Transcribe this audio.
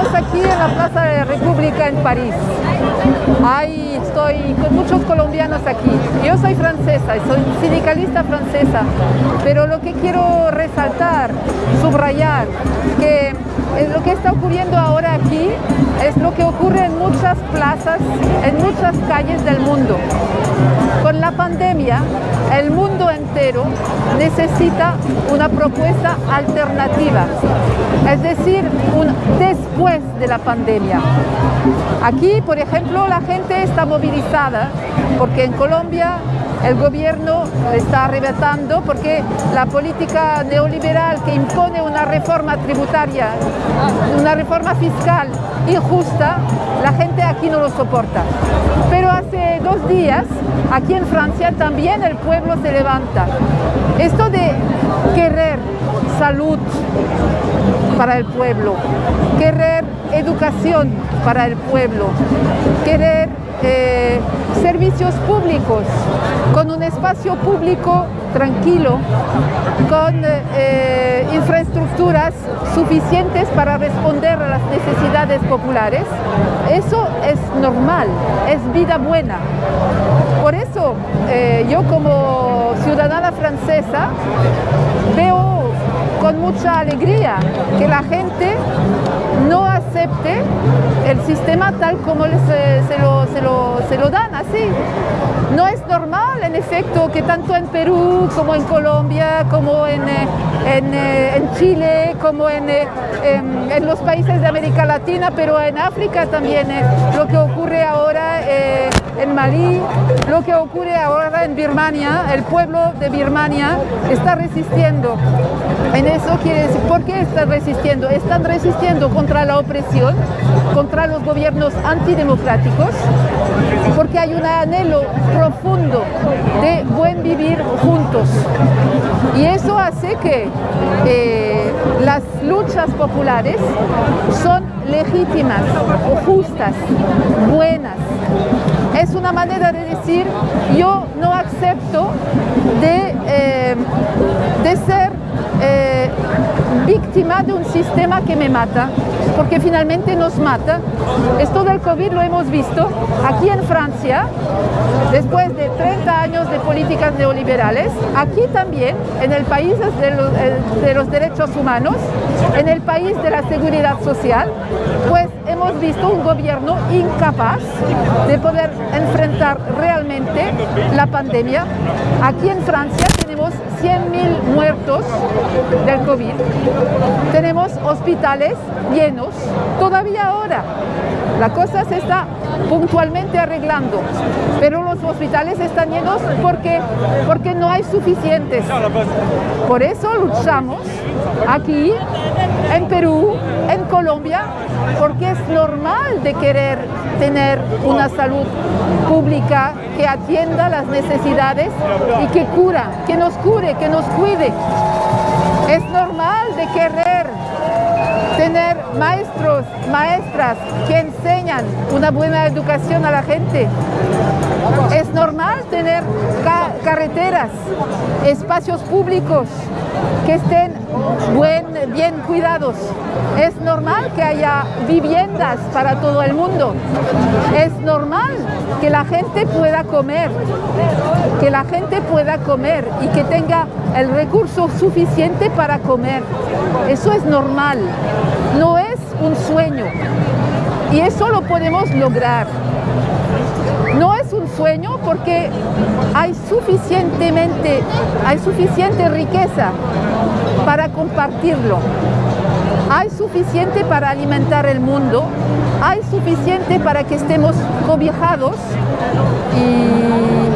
aquí en la Plaza de la República en París. Ahí estoy con muchos colombianos aquí. Yo soy francesa, soy sindicalista francesa, pero lo que quiero resaltar, subrayar, que lo que está ocurriendo ahora aquí es lo que ocurre en muchas plazas, en muchas calles del mundo. Con la pandemia, el mundo entero necesita una propuesta alternativa, es decir, un después de la pandemia. Aquí, por ejemplo, la gente está movilizada porque en Colombia el gobierno está arrebatando porque la política neoliberal que impone una reforma tributaria, una reforma fiscal injusta, la gente aquí no lo soporta. Pero hace dos días, aquí en Francia, también el pueblo se levanta. Esto de querer salud para el pueblo, querer educación para el pueblo, querer eh, servicios públicos, con un espacio público tranquilo, con eh, infraestructuras suficientes para responder a las necesidades populares, eso es normal, es vida buena. Por eso eh, yo como ciudadana francesa veo con mucha alegría que la gente no acepte el sistema tal como se, lo, dan así. No es normal, en efecto, que tanto en Perú como en Colombia, como en, eh, eh, en, Chile, como en, eh, en, los países de América Latina, pero en África también, lo que ocurre ahora en Malí, lo que ocurre ahora en Birmania, el pueblo de Birmania está resistiendo. En eso quiere decir, ¿por qué están resistiendo? Están resistiendo contra la opresión, contra los gobiernos antidemocráticos, porque hay un anhelo profundo de buen vivir juntos. Y eso hace que eh, las luchas populares son legítimas, justas, buenas. Es una manera de decir, yo no acepto de, eh, de ser eh, víctima de un sistema que me mata, porque finalmente nos mata. Esto del COVID lo hemos visto aquí en Francia, después de 30 años de políticas neoliberales, aquí también, en el país de los, de los derechos humanos, en el país de la seguridad social, pues hemos visto un gobierno incapaz de poder enfrentar realmente la pandemia. Aquí en Francia tenemos 100.000 muertos del COVID. Tenemos hospitales llenos todavía ahora. La cosa se está puntualmente arreglando, pero los hospitales están llenos porque, porque no hay suficientes. Por eso luchamos aquí, en Perú, Colombia, porque es normal de querer tener una salud pública que atienda las necesidades y que cura, que nos cure, que nos cuide. Es normal de querer tener maestros, maestras que enseñan una buena educación a la gente. Es normal tener carreteras, espacios públicos que estén bien cuidados. Es normal que haya viviendas para todo el mundo. Es normal que la gente pueda comer, que la gente pueda comer y que tenga el recurso suficiente para comer. Eso es normal, no es un sueño. Y eso lo podemos lograr. No es un sueño porque hay suficientemente, hay suficiente riqueza para compartirlo. Hay suficiente para alimentar el mundo, hay suficiente para que estemos cobijados y